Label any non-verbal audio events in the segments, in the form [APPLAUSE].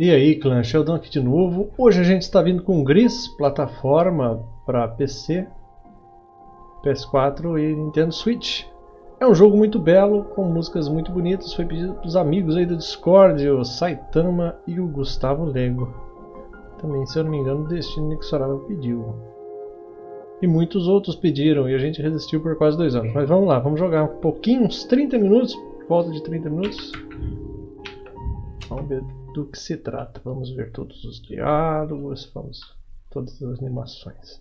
E aí, clã, Sheldon aqui de novo. Hoje a gente está vindo com Gris, plataforma para PC, PS4 e Nintendo Switch. É um jogo muito belo, com músicas muito bonitas, foi pedido pelos amigos aí do Discord, o Saitama e o Gustavo Lego. Também, se eu não me engano, o Destino Nixorava pediu. E muitos outros pediram, e a gente resistiu por quase dois anos. Mas vamos lá, vamos jogar um pouquinho, uns 30 minutos, volta de 30 minutos. Vamos ver do que se trata. Vamos ver todos os diálogos, vamos todas as animações.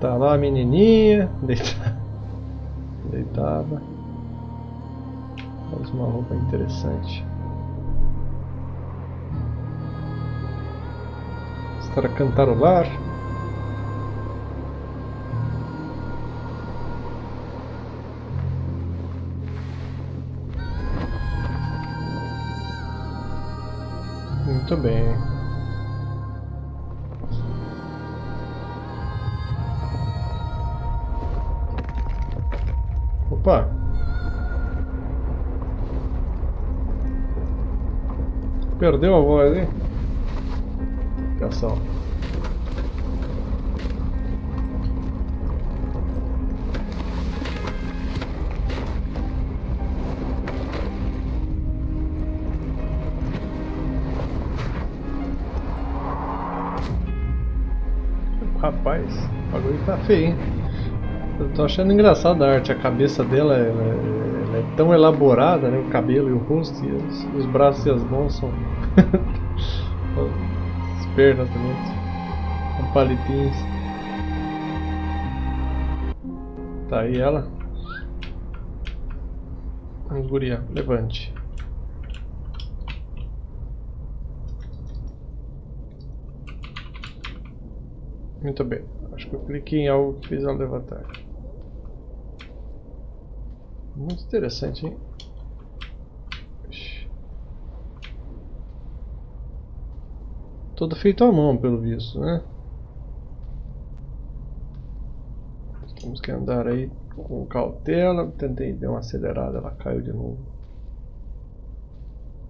Tá lá a menininha, [LAUGHS] deitada. deitada. Faz uma roupa interessante. Estar a cantarolar. Muito bem. Opa! Perdeu a voz, hein? Atenção. Tá feio, hein? Eu tô achando engraçado a arte, a cabeça dela ela, ela é tão elaborada, né? O cabelo e o rosto, e os, os braços e as mãos são. [LAUGHS] as pernas também. São palitinhos. Tá aí ela. Vamos, guria, levante. Muito bem. Acho que eu cliquei em algo que fez ela levantar. Muito interessante, hein? Todo feito à mão, pelo visto, né? Temos que andar aí com cautela. Tentei dar uma acelerada, ela caiu de novo.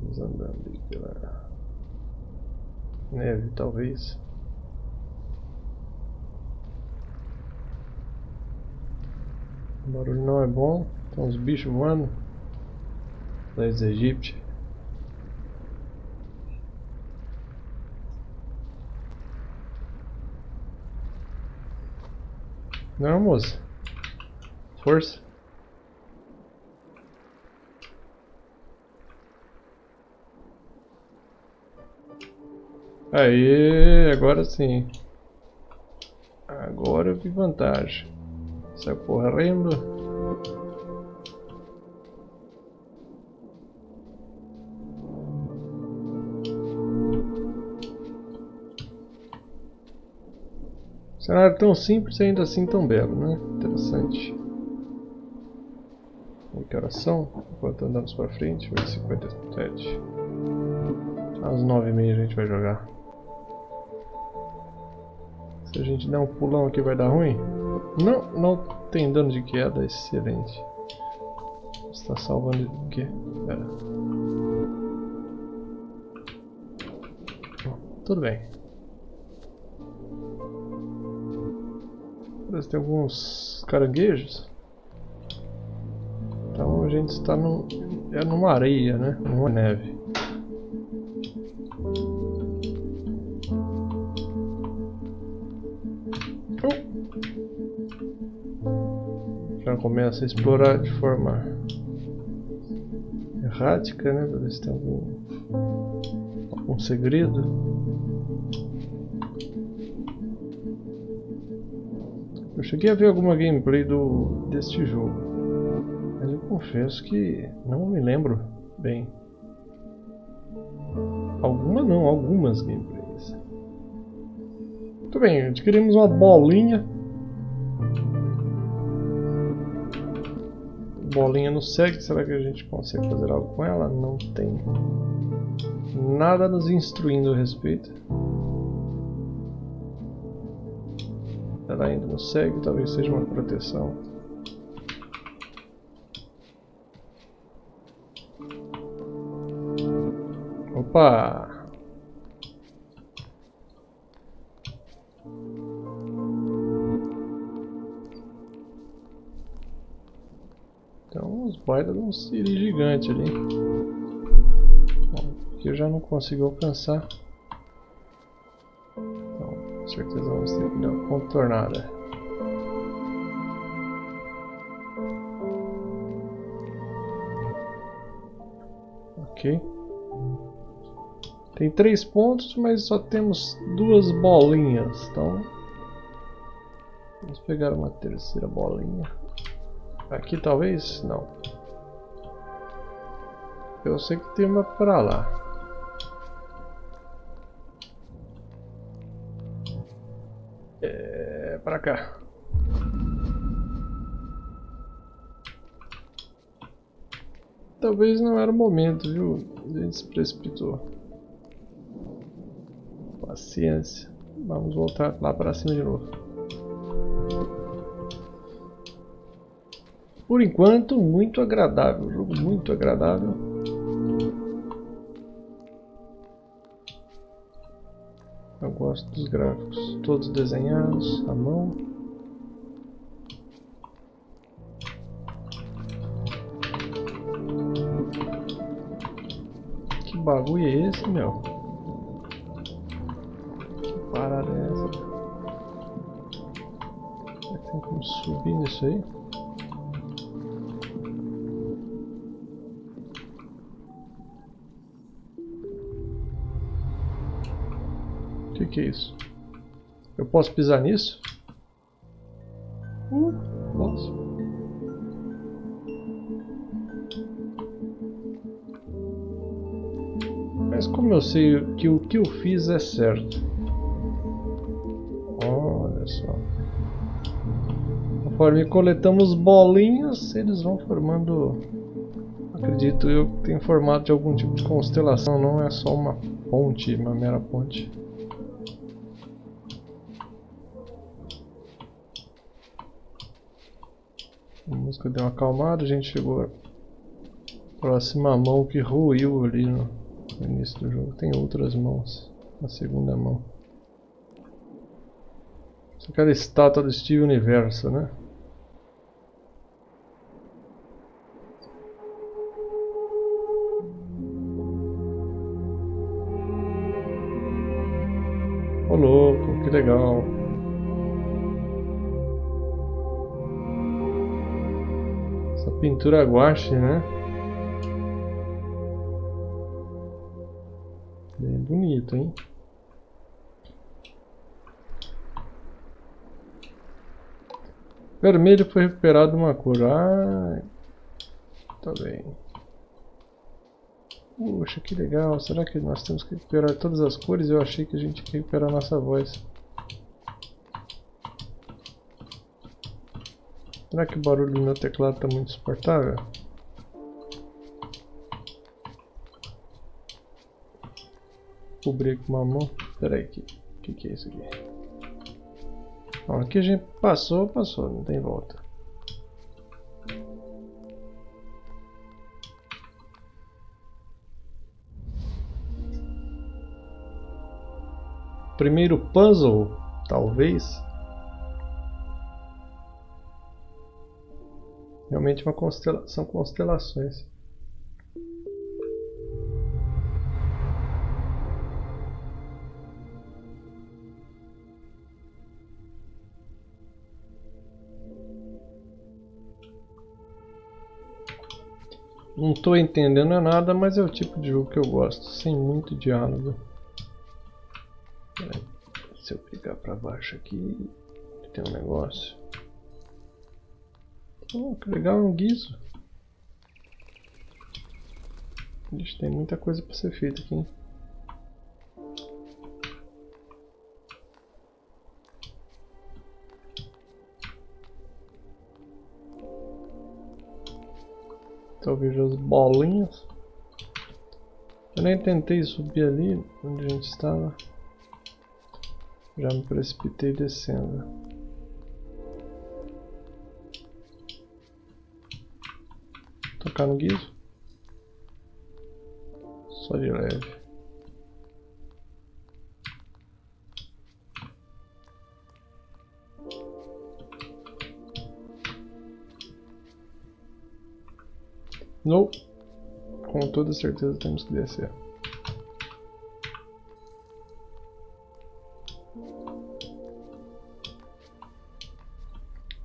Vamos andando aí pela neve, talvez. Barulho não é bom. Tem uns bichos voando. Das egípcias. Não, moça. Força. Aí, agora sim. Agora eu vi vantagem. Sai correndo. Cenário tão simples e ainda assim tão belo, né? Interessante. Que horas são? Enquanto andamos pra frente, 8h57. Às 9h30 a gente vai jogar. Se a gente der um pulão aqui vai dar ruim? Não, não tem dano de queda, excelente. Está salvando o quê? Pera. Tudo bem. Parece que tem alguns caranguejos. Então a gente está no, é numa areia, né? Numa neve. Começa a explorar de forma errática, né? Para ver se tem algum, algum segredo. Eu cheguei a ver alguma gameplay do, deste jogo, mas eu confesso que não me lembro bem. Alguma não, algumas gameplays. Muito bem, adquirimos uma bolinha. Bolinha no segue, será que a gente consegue fazer algo com ela? Não tem nada nos instruindo a respeito. Ela ainda não segue, talvez seja uma proteção. Opa! Baita de um siri gigante ali. Aqui eu já não consigo alcançar. Então, com certeza vamos ter que dar uma contornada. Ok. Tem três pontos, mas só temos duas bolinhas. Então, vamos pegar uma terceira bolinha. Aqui talvez? Não. Eu sei que tem uma para lá. É, para cá. Talvez não era o momento, viu? A gente se precipitou. Paciência. Vamos voltar lá para cima de novo. Por enquanto, muito agradável. Jogo muito agradável. Gosto dos gráficos. Todos desenhados à mão. bagulho é esse, meu? Que parada é essa? Tem como subir nisso aí? Que, é isso? Eu posso pisar nisso? Uh, nossa. Mas como eu sei que o que eu fiz é certo? Olha só. Conforme coletamos bolinhas, eles vão formando... Acredito eu que tem formato de algum tipo de constelação, não é só uma ponte, uma mera ponte. Música deu uma acalmada, a gente chegou à próxima mão que ruiu ali no início do jogo. Tem outras mãos na segunda mão. Isso é aquela estátua do Steve Universo, né? Ô oh, louco, que legal. Pintura guache, né? bonito, hein? Vermelho foi recuperado uma cor. Ah, tá bem. Puxa, que legal. Será que nós temos que recuperar todas as cores? Eu achei que a gente ia recuperar a nossa voz. Será que o barulho do meu teclado está muito suportável? cobrir com uma mão. Pera aí, que, que que é isso aqui? Bom, aqui a gente passou, passou, não tem volta. Primeiro puzzle, talvez. Realmente uma constelação, são constelações. Não estou entendendo nada, mas é o tipo de jogo que eu gosto, sem muito diálogo. Se eu clicar para baixo aqui, tem um negócio. Oh, que legal, é um guiso. Ixi, tem muita coisa para ser feita aqui. Hein? Talvez as bolinhas. Eu nem tentei subir ali onde a gente estava. Já me precipitei descendo. Tocar no guiso. Só de leve. Não. Com toda certeza temos que descer.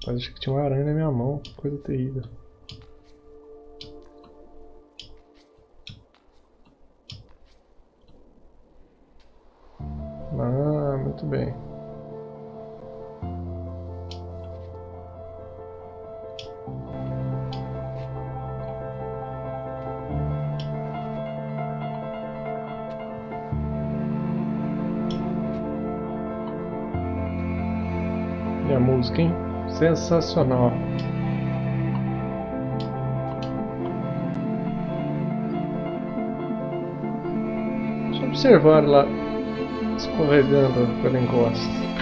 Parece que tinha uma aranha na minha mão, coisa terrível. Sensacional. Só observar lá escorregando pela encosta.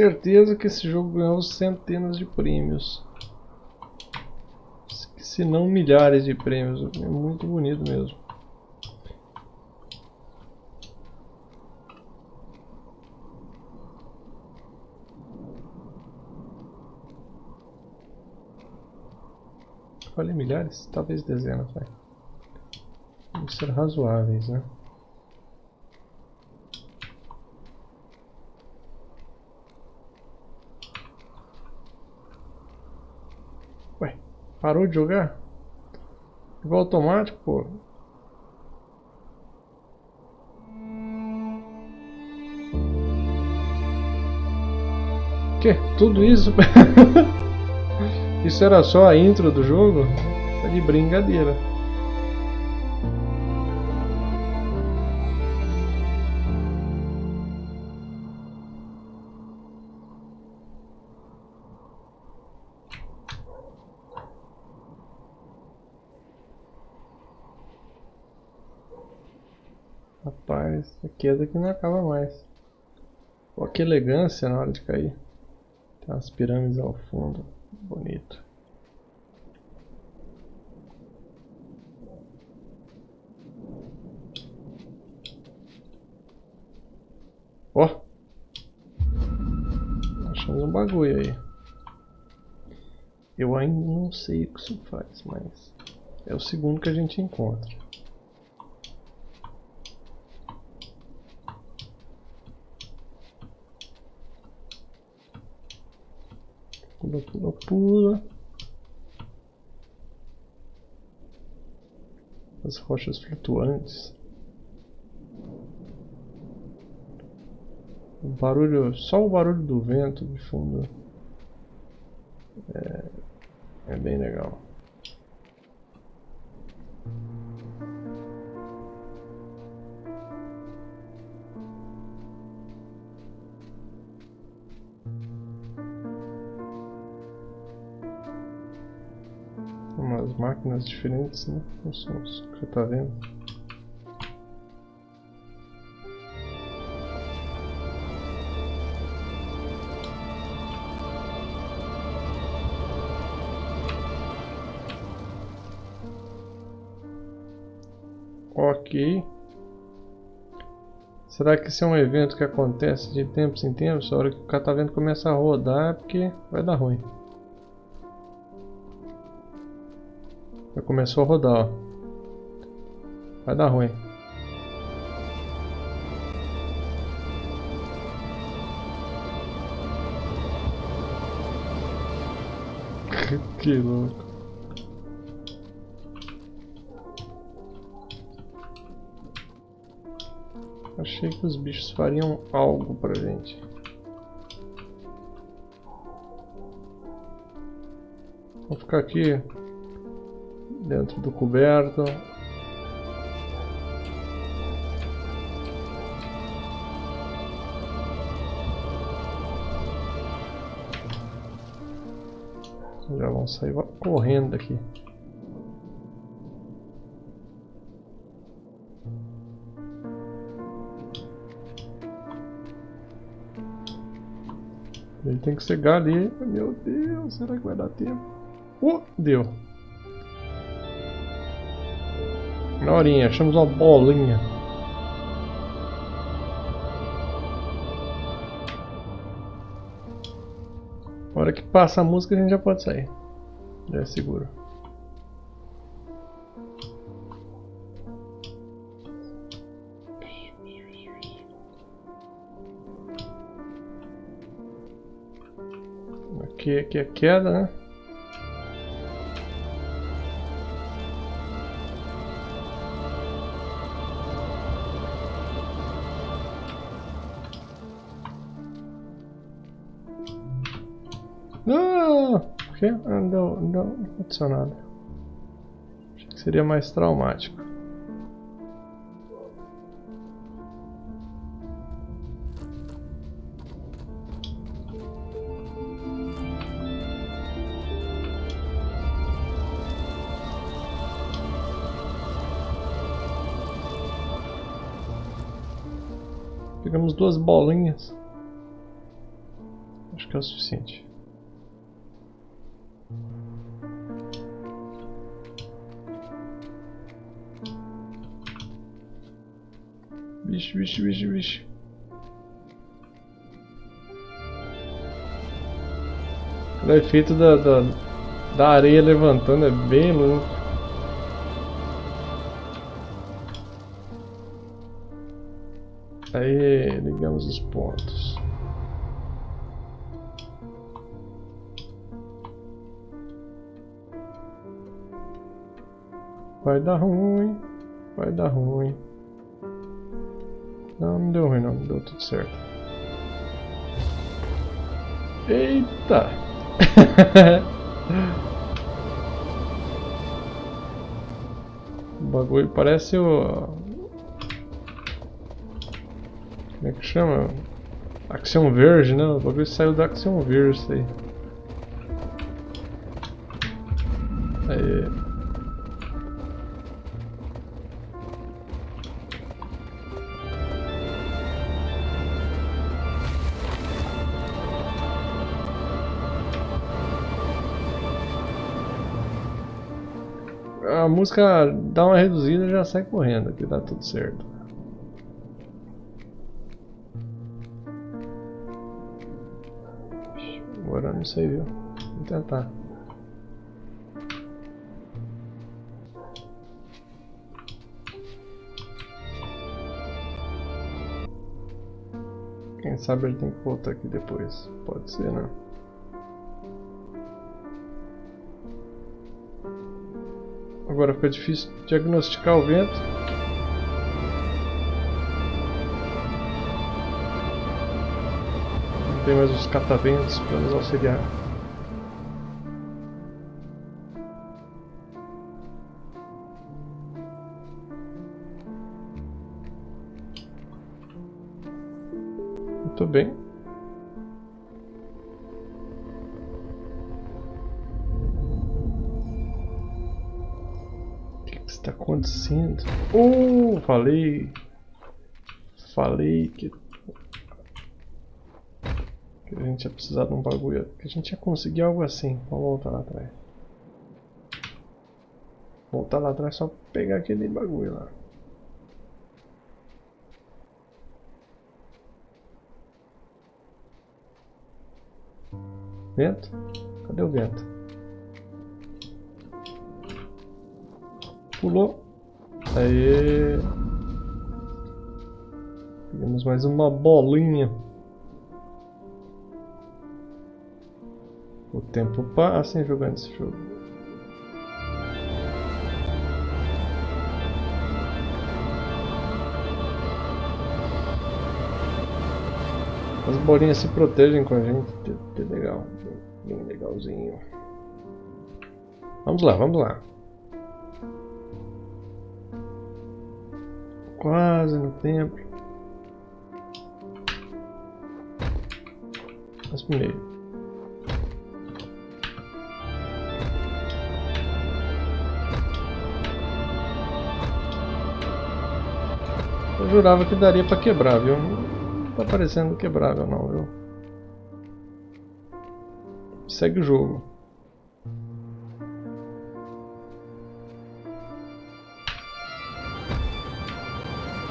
Certeza que esse jogo ganhou centenas de prêmios. Se não milhares de prêmios. É muito bonito mesmo. Falei milhares? Talvez dezenas, vai. Vamos ser razoáveis, né? Parou de jogar? Igual automático, pô. Que? Tudo isso? [LAUGHS] isso era só a intro do jogo? Tá de brincadeira. Rapaz, a queda que não acaba mais. Olha que elegância na hora de cair. Tem umas pirâmides ao fundo. Bonito. Ó! Achamos um bagulho aí. Eu ainda não sei o que isso faz, mas é o segundo que a gente encontra. Pula, pula, pula. As rochas flutuantes. O barulho, só o barulho do vento de fundo é, é bem legal. Máquinas diferentes, né? Não são que você tá vendo. Ok. Será que esse é um evento que acontece de tempos em tempos? A hora que o catavento começa a rodar é porque vai dar ruim. Já começou a rodar, ó. Vai dar ruim. [LAUGHS] que louco. Achei que os bichos fariam algo pra gente. Vou ficar aqui dentro do coberto. Já vão sair correndo daqui. Ele tem que cegar ali. Meu Deus, será que vai dar tempo? Uh, deu. Na horinha, achamos uma bolinha. Na hora que passa a música a gente já pode sair. Já é seguro. Aqui, aqui é queda, né? Não, não aconteceu nada. Achei que seria mais traumático. Pegamos duas bolinhas. Acho que é o suficiente. Vixe, vixe, vixe, vixe. O efeito da, da, da areia levantando é bem louco. Aí ligamos os pontos. Vai dar ruim, vai dar ruim. Não, não deu ruim não, deu tudo certo. Eita! [LAUGHS] o bagulho parece o... Como é que chama? Action Verge, né? O bagulho saiu da Action Verge isso. Aí. Música dá uma reduzida e já sai correndo, que dá tudo certo. Agora não sei, viu? Vou tentar. Quem sabe ele tem que voltar aqui depois. Pode ser, né? Agora fica difícil diagnosticar o vento. Não tem mais os cataventos para nos auxiliar. Muito bem. Está acontecendo? Oh, falei. Falei que... que a gente ia precisar de um bagulho. Que a gente ia conseguir algo assim. Vamos voltar lá atrás. Voltar lá atrás só pegar aquele bagulho lá. Vento? Cadê o vento? Pulou. Aí. Pegamos mais uma bolinha. O tempo passa em jogando esse jogo. As bolinhas se protegem com a gente. Que legal. Bem legalzinho. Vamos lá, vamos lá. quase no templo. Mas primeiro. Eu jurava que daria para quebrar, viu? Não tá parecendo quebrável não, viu? Segue o jogo.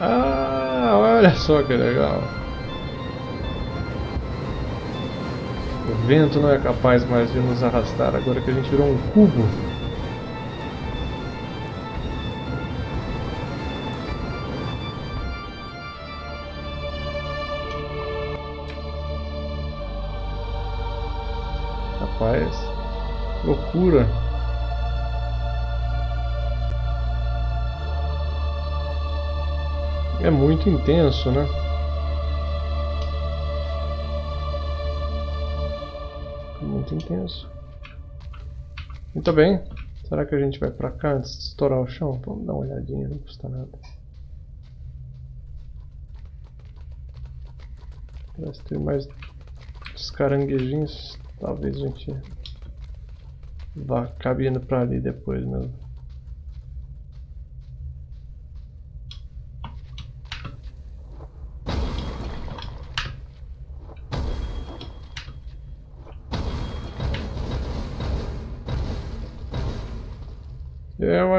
Ah, olha só que legal. O vento não é capaz mais de nos arrastar agora que a gente virou um cubo. Rapaz, loucura. É muito intenso, né? Muito intenso. Muito bem. Será que a gente vai pra cá antes de estourar o chão? Vamos dar uma olhadinha, não custa nada. Parece ter mais os caranguejinhos. Talvez a gente vá cabendo pra ali depois mesmo.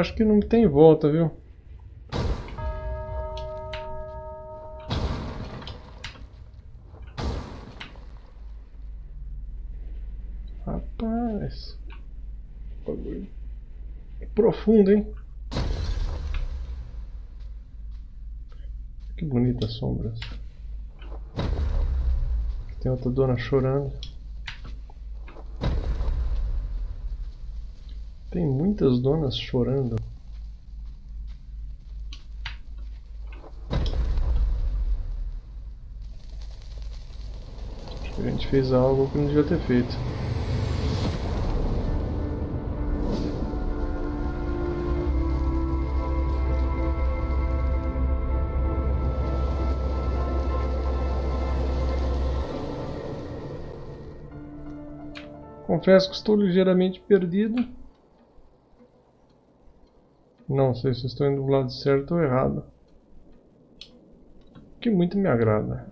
Acho que não tem volta, viu? Rapaz. Profundo, hein? Que bonitas sombras. Tem outra dona chorando. Tem muitas donas chorando. Acho que a gente fez algo que não devia ter feito. Confesso que estou ligeiramente perdido. Não sei se estou indo do lado certo ou errado. Que muito me agrada.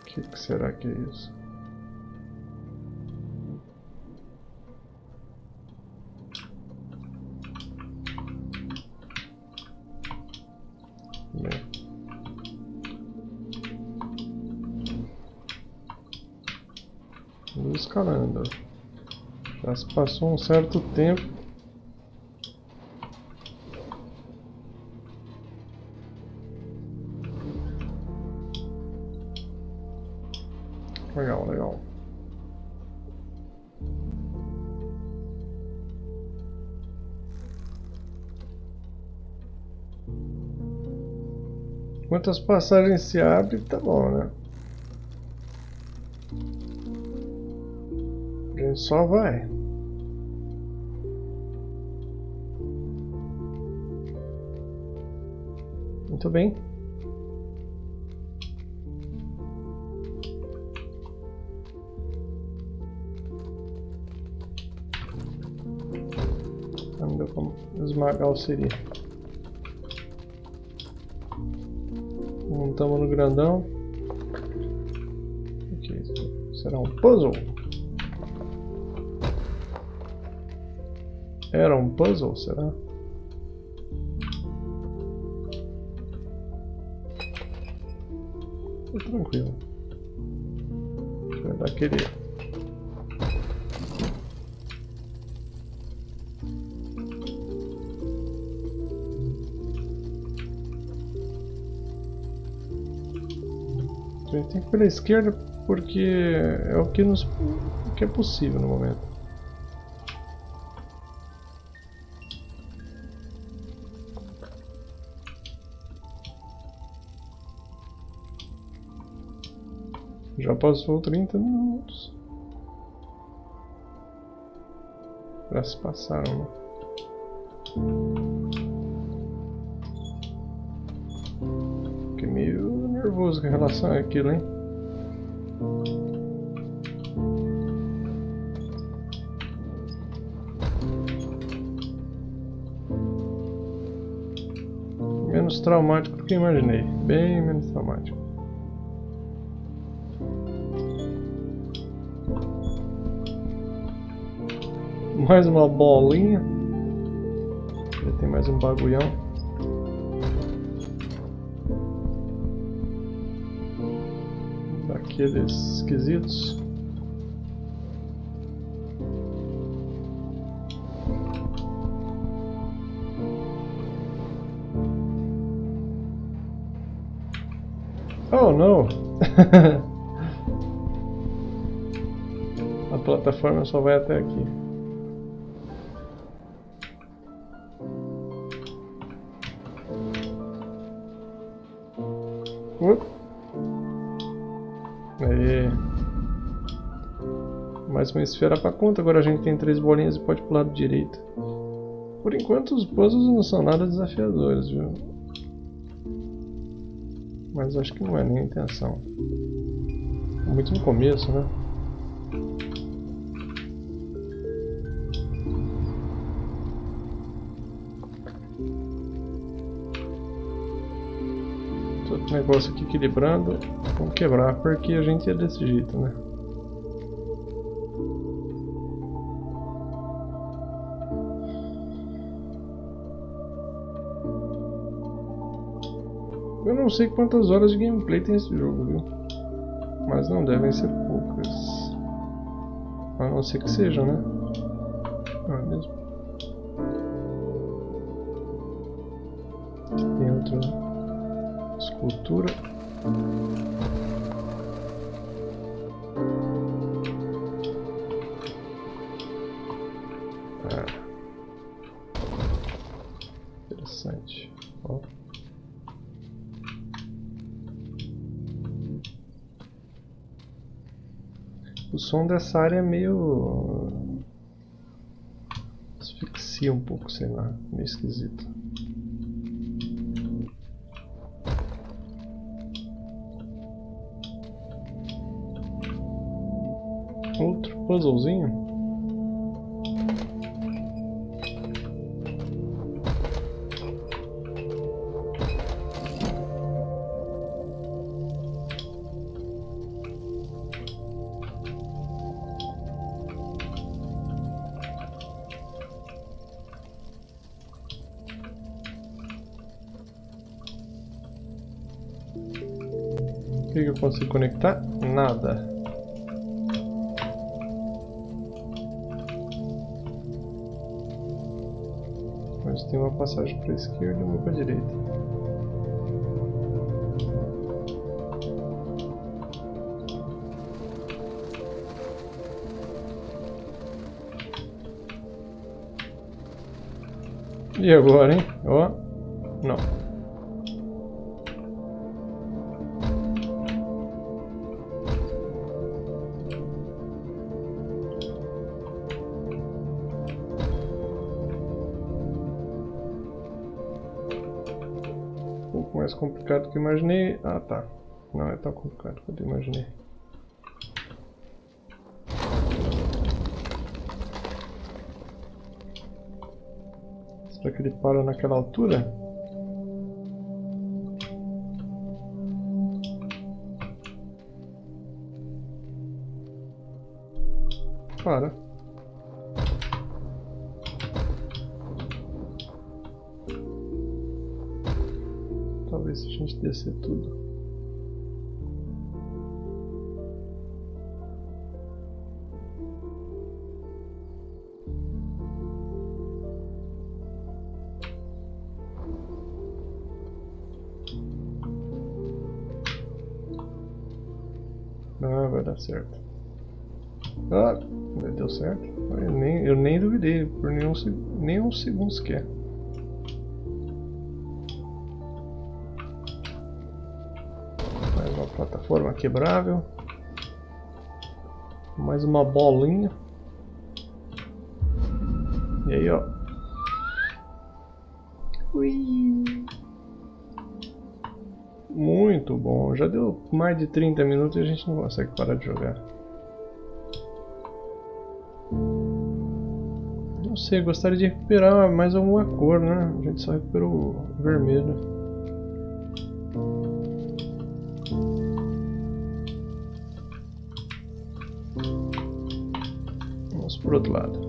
O que, que será que é isso? Escalando. Já se passou um certo tempo. Legal, legal. Quantas passagens se abre, tá bom, né? Só vai. Muito bem. Não deu como esmagar o siri. Montamos no grandão. Okay. Será um puzzle. Era um puzzle, será? Tô tranquilo. Vai dar aquele... Tem que ir pela esquerda porque é o que, nos, o que é possível no momento. Já passou 30 minutos. Já se passaram, né? Fiquei meio nervoso com relação àquilo, hein? Menos traumático do que imaginei. Bem menos traumático. Mais uma bolinha. Já tem mais um bagulhão. Daqueles esquisitos. Oh não! [LAUGHS] A plataforma só vai até aqui. Uma esfera pra conta, agora a gente tem três bolinhas e pode pular do direito. Por enquanto os puzzles não são nada desafiadores, viu? Mas acho que não é nem a intenção. Muito no começo, né? Todo negócio aqui equilibrando. Vamos quebrar porque a gente é desse jeito, né? Não sei quantas horas de gameplay tem esse jogo, viu? Mas não devem ser poucas. A não ser que seja, né? Não é mesmo? Tem outra escultura. Som dessa área é meio... asfixia um pouco, sei lá, meio esquisito. Outro puzzlezinho. Conectar? Nada. Mas tem uma passagem para a esquerda e uma para a direita. E agora, hein? Ó. mais complicado do que imaginei. Ah, tá. Não é tão complicado quanto imaginei. Será que ele para naquela altura? Para. Descer tudo. Ah, vai dar certo. Ah, deu certo. Eu nem, eu nem duvidei por nenhum, se- nenhum segundo sequer. Mais uma plataforma quebrável. Mais uma bolinha. E aí, ó. Ui. Muito bom. Já deu mais de 30 minutos e a gente não consegue parar de jogar. Não sei, gostaria de recuperar mais alguma cor, né? A gente só recuperou o vermelho. Por outro lado.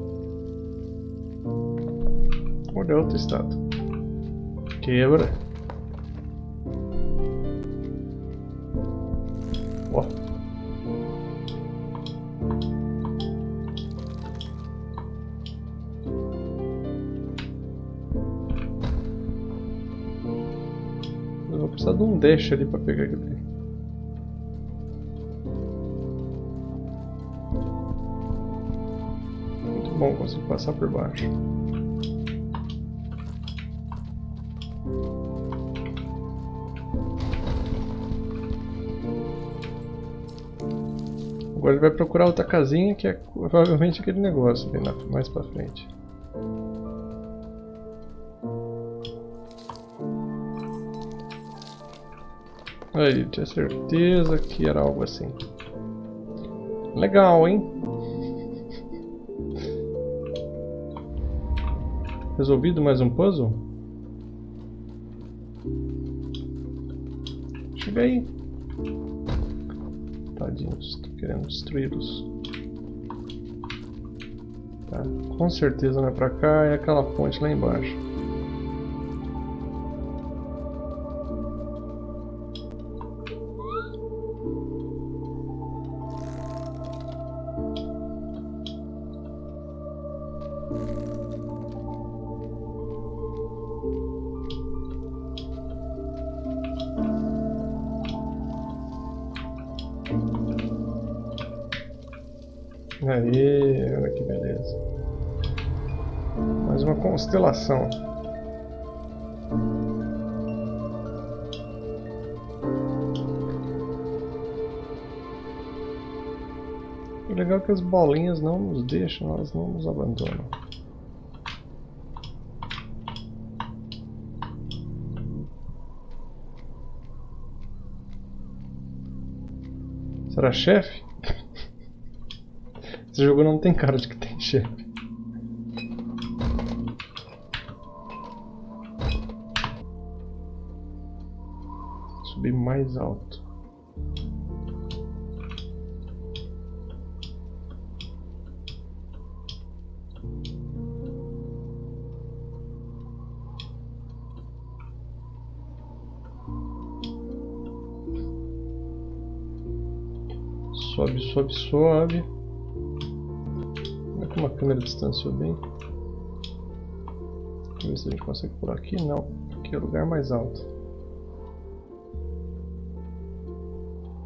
Olha outra estátua. Quebra. Ó. Eu vou precisar de um dash ali para pegar aquele. Bom, consigo passar por baixo. Agora ele vai procurar outra casinha que é provavelmente aquele negócio ali na, mais pra frente. Aí, tinha certeza que era algo assim. Legal, hein? Resolvido mais um puzzle? Chega aí. Tadinhos, tô querendo destruí-los. Tá, com certeza não é pra cá, é aquela ponte lá embaixo. Aí, olha que beleza. Mais uma constelação. O legal é que as bolinhas não nos deixam, elas não nos abandonam. Será chefe? Esse jogo não tem cara de que tem chefe. Subir mais alto. Sobe, sobe, sobe uma câmera distanciou bem. Vamos ver se a gente consegue por aqui. Não, aqui é o lugar mais alto.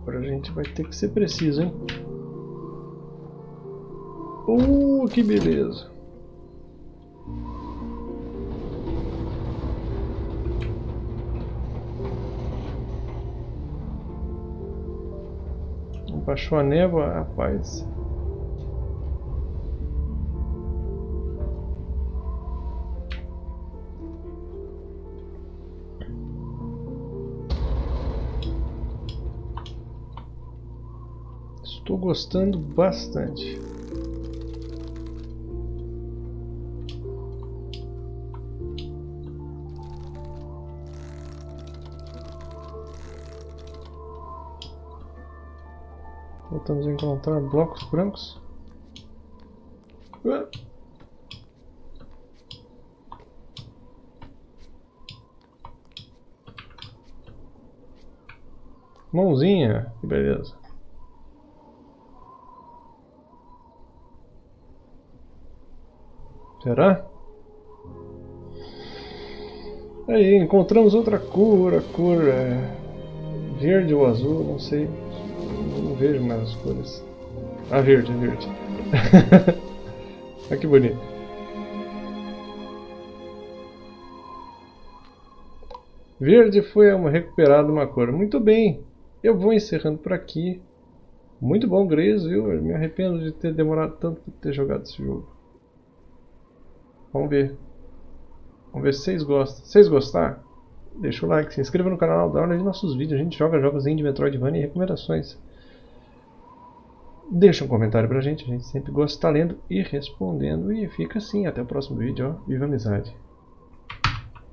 Agora a gente vai ter que ser preciso, hein? Uh, que beleza! Baixou a névoa, rapaz. Gostando bastante. Voltamos a encontrar blocos brancos. Mãozinha, que beleza. Será? Aí, encontramos outra cor, a cor é verde ou azul, não sei. Não vejo mais as cores. Ah, verde, é verde. Olha [LAUGHS] que bonito. Verde foi uma, recuperada uma cor. Muito bem, eu vou encerrando por aqui. Muito bom, Grace, viu? Eu me arrependo de ter demorado tanto para ter jogado esse jogo. Vamos ver. Vamos ver se vocês gostam. Se vocês gostar, deixa o like, se inscreva no canal, dá uma olhada nos nossos vídeos. A gente joga jogos de Metroidvania e recomendações. Deixa um comentário pra gente, a gente sempre gosta de estar lendo e respondendo. E fica assim, até o próximo vídeo, ó. Viva a amizade!